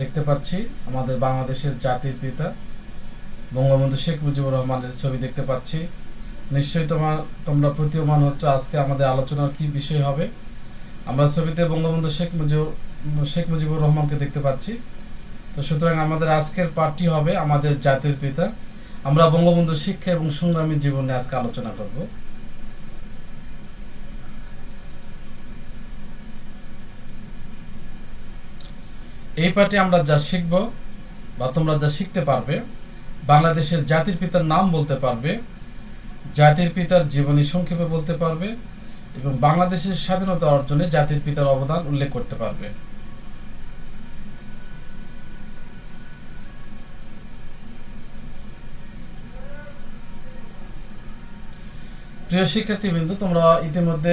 দেখতে পাচ্ছি। আমাদের বাংলাদেশের জাতির পিতা, বঙ্গবন্ধু শেখ মুজিবুর রহমানের ছবি দেখতে পাচ্ছি। নিশ্চয়ই তোমার তোমরা প্রতীয়মান হচ্ছে আজকে আমাদের আলোচনার কি বিষয় হবে। আমরা ছবিতে বঙ্গবন্ধু শেখ মুজিবুর শেখ মুজিবুর রহমানকে দেখতে পাচ্ছি। তো সুতরাং আমাদের আজকের পাঠটি হবে আমাদের জাতির পিতা। আমরা বঙ্গবন্ধু শিক্ষা এবং সংগ্রামী জীবনে আজকে আলোচনা করব। এই পাঠে আমরা যা শিখব বা তোমরা যা শিখতে পারবে, বাংলাদেশের জাতির পিতার নাম বলতে পারবে, জাতির পিতার জীবনী সংক্ষেপে বলতে পারবে এবং বাংলাদেশের স্বাধীনতা অর্জনে জাতির পিতার অবদান উল্লেখ করতে পারবে। প্রিয় শিক্ষার্থীবৃন্দু, তোমরা ইতিমধ্যে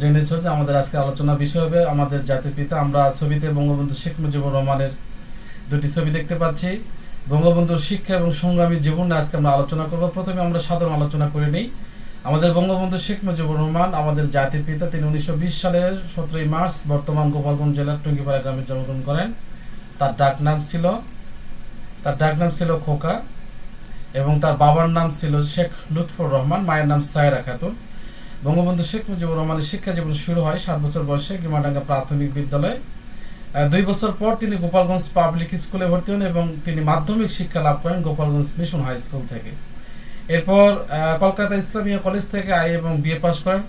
জেনেছ যে আমাদের আজকে আলোচনা বিষয় হবে। আমাদের জাতির পিতা, আমরা ছবিতে বঙ্গবন্ধু শেখ মুজিবুর রহমানের দুটি ছবি দেখতে পাচ্ছি। বঙ্গবন্ধুর শিক্ষা এবং সংগ্রামী জীবন আজকে আমরা আলোচনা করব। প্রথমে আমরা সাধারণ আলোচনা করে নিই। আমাদের বঙ্গবন্ধু শেখ মুজিবুর রহমান, আমাদের জাতির পিতা, তিনি উনিশশো বিশ সালের সতেরোই মার্চ বর্তমান গোপালগঞ্জ জেলার টুঙ্গিপাড়া গ্রামে জন্মগ্রহণ করেন। তার ডাক নাম ছিল, তার ডাক নাম ছিল খোকা এবং তার বাবার নাম ছিল শেখ লুৎফর রহমান, মায়ের নাম সায়রা খাতুন। বঙ্গবন্ধু শেখ মুজিবুর রহমানের শিক্ষা জীবন শুরু হয় সাত বছর বয়সে গিমাডাঙ্গা প্রাথমিক বিদ্যালয়। দুই বছর পর তিনি গোপালগঞ্জ পাবলিক স্কুলে ভর্তি হন এবং তিনি মাধ্যমিক শিক্ষা লাভ করেন গোপালগঞ্জ মিশন হাই স্কুল থেকে। এরপর কলকাতা ইসলামিয়া কলেজ থেকে আই এবং বিএ পাশ করেন।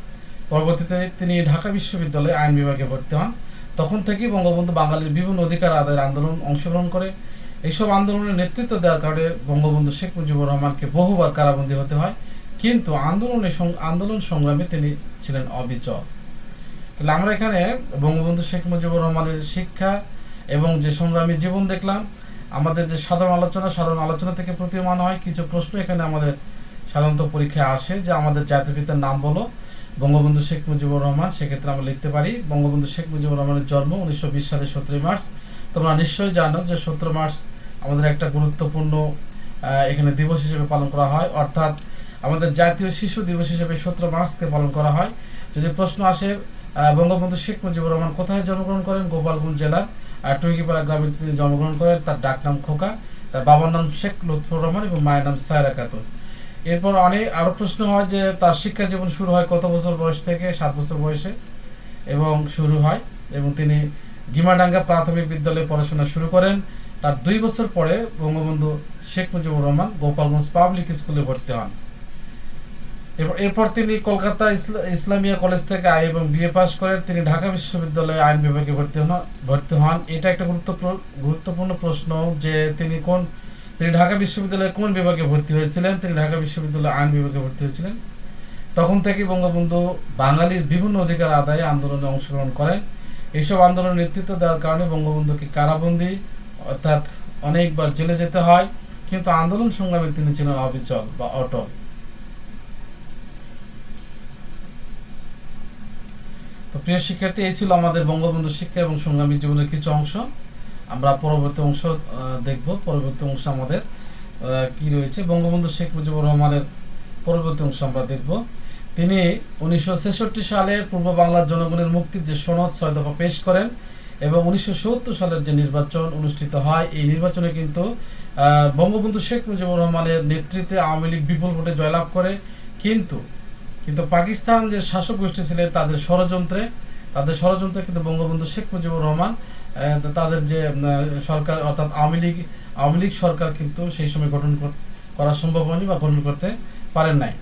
পরবর্তীতে তিনি ঢাকা বিশ্ববিদ্যালয়ে আইন বিভাগে ভর্তি হন। তখন থেকেই বঙ্গবন্ধু বাঙালির বিভিন্ন অধিকার আদায়ের আন্দোলন অংশগ্রহণ করে। এইসব আন্দোলনের নেতৃত্ব দেওয়ার কারণে বঙ্গবন্ধু শেখ মুজিবুর রহমানকে বহুবার কারাবন্দী হতে হয়। কিন্তু আন্দোলনে আন্দোলন সংগ্রামে তিনি ছিলেন অবিচল। তাহলে আমরা এখানে বঙ্গবন্ধু শেখ মুজিবুর রহমানের শিক্ষা এবং যে সংগ্রামী জীবন দেখলাম, আমাদের যে সাধারণ আলোচনা সাধারণ আলোচনা থেকে প্রতীয়মান হয়। কিছু প্রশ্ন এখানে আমাদের সাধারণত পরীক্ষায় আসে যে আমাদের জাতির পিতার নাম বলো। বঙ্গবন্ধু শেখ মুজিবুর রহমান, সেক্ষেত্রে আমরা লিখতে পারি, বঙ্গবন্ধু শেখ মুজিবুর রহমানের জন্ম উনিশশো বিশ সালের সতেরোই মার্চ। তোমরা নিশ্চয়ই জানো যে সতেরো মার্চ আমাদের একটা গুরুত্বপূর্ণ এখানে দিবস হিসেবে পালন করা হয়। অর্থাৎ আমাদের জাতীয় শিশু দিবস হিসেবে সতেরো মার্চকে পালন করা হয়। যদি প্রশ্ন আসে বঙ্গবন্ধু শেখ মুজিবুর রহমান কোথায় জন্মগ্রহণ করেন? গোপালগঞ্জ জেলার টুইকিপাড়া গ্রামে তিনি জন্মগ্রহণ করেন। তার ডাক নাম খোকা, তার বাবার নাম শেখ লুৎফুর রহমান এবং মায়ের নাম সায়রা খাতুন। এরপর অনেক আরও প্রশ্ন হয় যে, তার শিক্ষা জীবন শুরু হয় কত বছর বয়স থেকে? সাত বছর বয়সে এবং শুরু হয় এবং তিনি গিমাডাঙ্গা প্রাথমিক বিদ্যালয়ে পড়াশোনা শুরু করেন। তার দুই বছর পরে বঙ্গবন্ধু শেখ মুজিবুর রহমান গোপালগঞ্জ পাবলিক স্কুলে ভর্তি হন। এরপর তিনি কলকাতা ইসলামিয়া কলেজ থেকে আই এবং বিএ পাস করেন তিনি ঢাকা বিশ্ববিদ্যালয়ে আইন বিভাগে ভর্তি হন ভর্তি হন। এটা একটা গুরুত্বপূর্ণ গুরুত্বপূর্ণ প্রশ্ন যে তিনি কোন, তিনি ঢাকা বিশ্ববিদ্যালয়ে কোন বিভাগে ভর্তি হয়েছিলেন? তিনি ঢাকা বিশ্ববিদ্যালয়ে আইন বিভাগে ভর্তি হয়েছিলেন। তখন থেকে বঙ্গবন্ধু বাঙালির বিভিন্ন অধিকার আদায়ে আন্দোলনে অংশগ্রহণ করেন। এইসব আন্দোলনের নেতৃত্ব দেওয়ার কারণে বঙ্গবন্ধুকে কারাবন্দী, অর্থাৎ অনেকবার জেলে যেতে হয়। কিন্তু আন্দোলন সংগ্রামে তিনি ছিলেন অবিচল বা অটল। তো প্রিয় শিক্ষার্থী, এই ছিল আমাদের বঙ্গবন্ধু শিক্ষা এবং সংগ্রামী জীবনের কিছু অংশ। আমরা পরবর্তী অংশ দেখব। পরবর্তী অংশ আমাদের কি রয়েছে। বঙ্গবন্ধু শেখ মুজিবুর রহমানের পরবর্তী অংশ আমরা দেখব। তিনি উনিশশো সালে পূর্ব বাংলার জনগণের মুক্তির যে সনদ, ছয় দফা পেশ করেন এবং উনিশশো সত্তর সালের যে নির্বাচন অনুষ্ঠিত হয়, এই নির্বাচনে কিন্তু বঙ্গবন্ধু শেখ মুজিবুর রহমানের নেতৃত্বে আওয়ামী লীগ বিপুল ভোটে জয়লাভ করে। কিন্তু কিন্তু পাকিস্তান যে শাসক গোষ্ঠী ছিলেন তাদের ষড়যন্ত্রে তাদের ষড়যন্ত্রে কিন্তু বঙ্গবন্ধু শেখ মুজিবুর রহমান তাদের যে সরকার, অর্থাৎ আওয়ামী লীগ আওয়ামী লীগ সরকার কিন্তু সেই সময় গঠন করা সম্ভব হয়নি বা গঠন করতে পারেন নাই।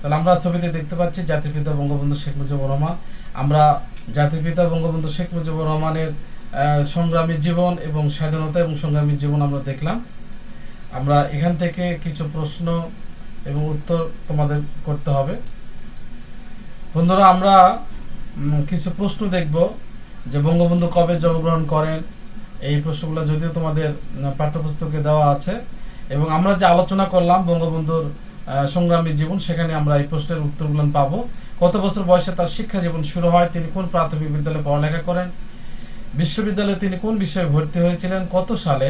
তাহলে আমরা ছবিতে দেখতে পাচ্ছি জাতির পিতা বঙ্গবন্ধু শেখ মুজিবুর রহমান। আমরা জাতির পিতা বঙ্গবন্ধু শেখ মুজিবুর রহমানের সংগ্রামী জীবন এবং স্বাধীনতা এবং সংগ্রামী জীবন আমরা দেখলাম। আমরা এখান থেকে কিছু প্রশ্ন এবং উত্তর তোমাদের করতে হবে। বন্ধুরা, আমরা কিছু প্রশ্ন দেখব যে বঙ্গবন্ধু কবে জন্মগ্রহণ করেন, এই প্রশ্নগুলো যদিও তোমাদের পাঠ্যপুস্তকে দেওয়া আছে। এবং আমরা যে আলোচনা করলাম বঙ্গবন্ধুর সংগ্রামী জীবন, সেখানে আমরা এই প্রশ্নের উত্তরগুলো পাবো। কত বছর বয়সে তার শিক্ষা জীবন শুরু হয়, তিনি কোন প্রাথমিক বিদ্যালয়ে পড়ালেখা করেন, বিশ্ববিদ্যালয়ে তিনি কোন বিষয়ে ভর্তি হয়েছিলেন, কত সালে,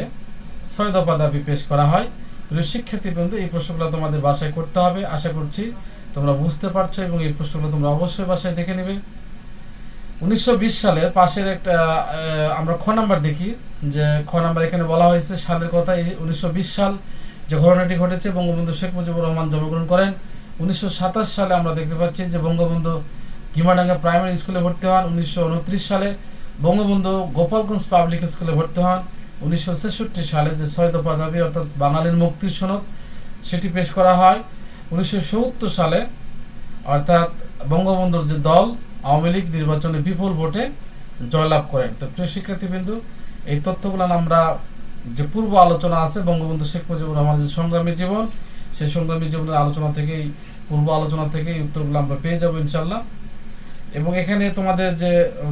ছয় দফা দাবি পেশ করা হয়। প্রিয় শিক্ষার্থী বন্ধু এই প্রশ্নগুলো তোমাদের বাসায় করতে হবে। আশা করছি তোমরা বুঝতে পারছ এবং এই প্রশ্নগুলো তোমরা অবশ্যই বাসায় দেখে নেবে। উনিশশো বিশ সালে পাশের একটা আমরা খ নাম্বার দেখি, যে খ নাম্বার এখানে বলা হয়েছে, সালের কথা এই উনিশশো বিশ সাল যে ঘটনাটি ঘটেছে, বঙ্গবন্ধু শেখ মুজিবুর রহমান জন্মগ্রহণ করেন। উনিশশো সাতাশ সালে আমরা দেখতে পাচ্ছি যে বঙ্গবন্ধু গিমাডাঙ্গা প্রাইমারি স্কুলে ভর্তি হন। উনিশশো উনত্রিশ সালে বঙ্গবন্ধু গোপালগঞ্জ পাবলিক স্কুলে ভর্তি হন। উনিশশো ছেষট্টি সালে যে ছয় দফা দাবি অর্থাৎ বাঙালির মুক্তির সনদ, সেটি পেশ করা হয়। উনিশশো সালে, অর্থাৎ বঙ্গবন্ধুর যে দল, আওয়ামী লীগ নির্বাচনে বিপুল ভোটে জয়লাভ করেন। তো প্রিয় শিক্ষার্থীবৃন্দু, এই তথ্যগুলো আমরা যে পূর্ব আলোচনা আছে, বঙ্গবন্ধু শেখ মুজিবুর রহমানের যে সংগ্রামী জীবন, সেই সংগ্রামী জীবনের আলোচনা থেকেই, পূর্ব আলোচনা থেকে উত্তরগুলো আমরা পেয়ে যাব ইনশাল্লাহ এবং এখানে তোমাদের যে,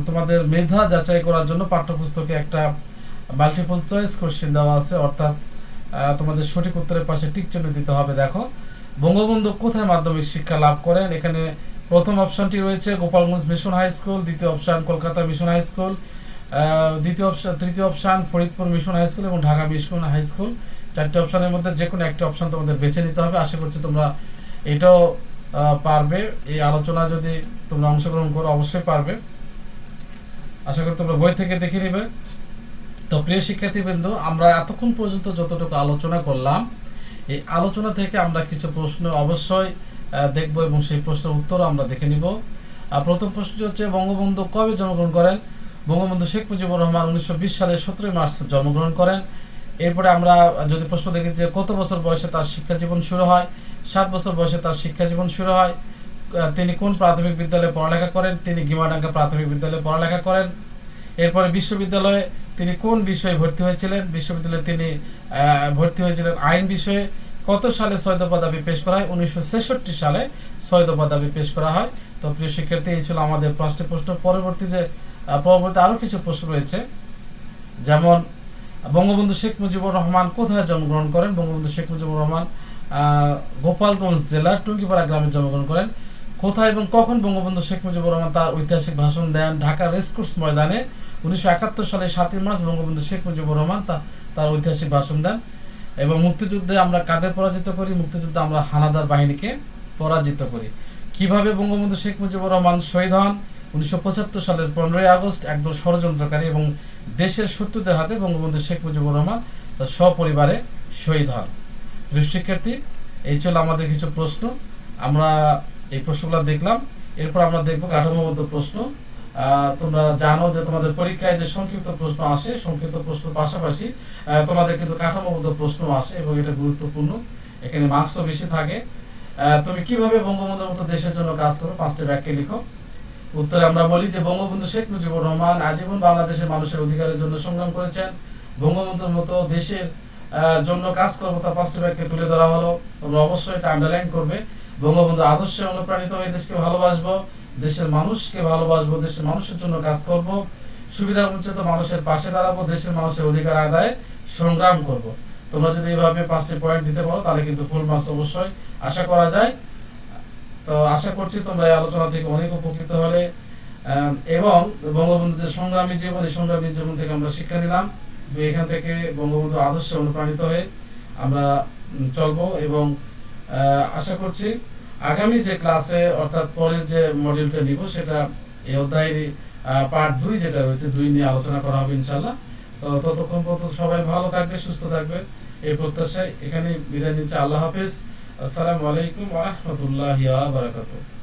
তোমাদের মেধা যাচাই করার জন্য পাঠ্যপুস্তকে একটা মাল্টিপল চয়েস কোশ্চেন দেওয়া আছে, অর্থাৎ তোমাদের সঠিক উত্তরের পাশে টিক দিতে হবে, দেখো। বঙ্গবন্ধু কোথায় মাধ্যমিক শিক্ষা লাভ করেন? এখানে প্রথম অপশনটি রয়েছে গোপালগঞ্জ মিশন হাই স্কুল, দ্বিতীয় option Kolkata mission high school দ্বিতীয় অপশন তৃতীয় option Faridpur mission high school এবং ঢাকা মিশন হাই স্কুল। চারটি অপশনের মধ্যে যে কোনো একটা অপশন তোমাদের বেছে নিতে হবে। আশা করছি তোমরা এটাও পারবে। এই আলোচনা যদি তোমরা অংশগ্রহণ করো, অবশ্যই পারবে। আশা করি তোমরা বই থেকে দেখে নেবে। তো প্রিয় শিক্ষার্থীবৃন্দ, আমরা এতক্ষণ পর্যন্ত যতটুকু আলোচনা করলাম এই আলোচনা থেকে আমরা কিছু প্রশ্ন অবশ্যই দেখব এবং সেই প্রশ্নের উত্তর আমরা দেখে নিব। প্রথম প্রশ্নটি হচ্ছে, বঙ্গবন্ধু কবে জন্মগ্রহণ করেন? বঙ্গবন্ধু শেখ মুজিবুর রহমান উনিশশো বিশ সালের সতেরোই মার্চ জন্মগ্রহণ করেন। এরপরে আমরা যদি প্রশ্ন দেখি যে কত বছর বয়সে তার শিক্ষা জীবন শুরু হয়? সাত বছর বয়সে তার শিক্ষা জীবন শুরু হয়। তিনি কোন প্রাথমিক বিদ্যালয়ে পড়ালেখা করেন? তিনি গিমাডাঙ্গা প্রাথমিক বিদ্যালয়ে পড়ালেখা করেন। এরপরে বিশ্ববিদ্যালয়ে তিনি কোন বিষয়ে ভর্তি হয়েছিলেন? বিশ্ববিদ্যালয়ে তিনি ভর্তি হয়েছিলেন আইন বিষয়ে। কত সালে ছয় দফা দাবি পেশ করা হয়? উনিশশো সালে ছয় দফা দাবি পেশ করা হয়। তো প্রিয় শিক্ষার্থী, এই ছিল আমাদের পাঁচটি প্রশ্ন। পরবর্তীতে পরবর্তী আরও কিছু প্রশ্ন রয়েছে। যেমন, বঙ্গবন্ধু শেখ মুজিবুর রহমান কোথায় জন্মগ্রহণ করেন? বঙ্গবন্ধু শেখ মুজিবুর রহমান গোপালগঞ্জ জেলার টুঙ্গিপাড়া গ্রামে জন্মগ্রহণ করেন। কোথায় এবং কখন বঙ্গবন্ধু শেখ মুজিবুর রহমান তার ঐতিহাসিক ভাষণ দেন? ঢাকা রেসকোর্স ময়দানে। উনিশশো একাত্তর সালে সাতই মার্চ বঙ্গবন্ধু শেখ মুজিবুর রহমান তা তার ঐতিহাসিক ভাষণ দেন এবং মুক্তিযুদ্ধে আমরা কাদের পরাজিত করি? মুক্তিযুদ্ধে আমরা হানাদার বাহিনীকে পরাজিত করি। কীভাবে বঙ্গবন্ধু শেখ মুজিবুর রহমান শহীদ হন? উনিশশো পঁচাত্তর সালের পনেরোই আগস্ট একদল ষড়যন্ত্রকারী এবং দেশের শত্রুদের হাতে বঙ্গবন্ধু শেখ মুজিবুর রহমান তার সপরিবারে শহীদ হন। শিক্ষার্থী এই ছিল আমাদের কিছু প্রশ্ন। আমরা এই প্রশ্নগুলো দেখলাম। এরপর আমরা দেখব কাঠামোবদ্ধ প্রশ্ন। তোমরা জানো যে তোমাদের পরীক্ষায় যে সংক্ষিপ্ত প্রশ্ন আসে, সংক্ষিপ্ত প্রশ্ন পাশাপাশি তোমাদের কিন্তু কাঠামোবদ্ধ প্রশ্ন আসে এবং এটা গুরুত্বপূর্ণ। এখানে মার্কসও বেশি থাকে। তুমি কীভাবে বঙ্গবন্ধুর মতো দেশের জন্য কাজ করো? পাঁচটি ব্যাখ্যা লিখো। উত্তরে আমরা বলি যে, বঙ্গবন্ধু শেখ মুজিবুর রহমান আজীবন বাংলাদেশের মানুষের অধিকারের জন্য সংগ্রাম করেছেন। বঙ্গবন্ধুর মতো দেশের জন্য কাজ করব তার পাঁচটি ব্যাখ্যা তুলে ধরা হলো। তোমরা অবশ্যই এটা আন্ডারলাইন করবে। বঙ্গবন্ধু আদর্শে অনুপ্রাণিত হয়ে দেশকে ভালোবাসবো। দেশের মানুষকে ভালোবাসবো, দেশের মানুষের জন্য কাজ করব, সুবিধা বঞ্চিত মানুষের পাশে দাঁড়াবো, দেশের মানুষের অধিকার আদায়ে, সংগ্রাম করব। তোমরা যদি এইভাবে পাঁচটি পয়েন্ট দিতে পারো, তাহলে কিন্তু ফুল মার্কস অবশ্যই আশা করা যায়। তো আশা করছি তোমরা এই আলোচনা থেকে অনেক উপকৃত হলে। এবং বঙ্গবন্ধু যে সংগ্রামী জীবন, এই সংগ্রামী জীবন থেকে আমরা শিক্ষা নিলাম। এখান থেকে বঙ্গবন্ধু আদর্শে অনুপ্রাণিত হয়ে আমরা চলবো এবং আশা করছি আগামী যে ক্লাসে, অর্থাৎ পরের যে মডিউলটা নিব, সেটা এই অধ্যায়ের পার্ট দুই যেটা রয়েছে, দুই নিয়ে আলোচনা করা হবে ইনশাল্লাহ তো ততক্ষণ পর্যন্ত সবাই ভালো থাকবে সুস্থ থাকবে এই প্রত্যাশায় এখানে বিদায় নিচ্ছে। আল্লাহ হাফিজ। আসসালামু আলাইকুম আহমতুল্লাহ বারাকাতুহ।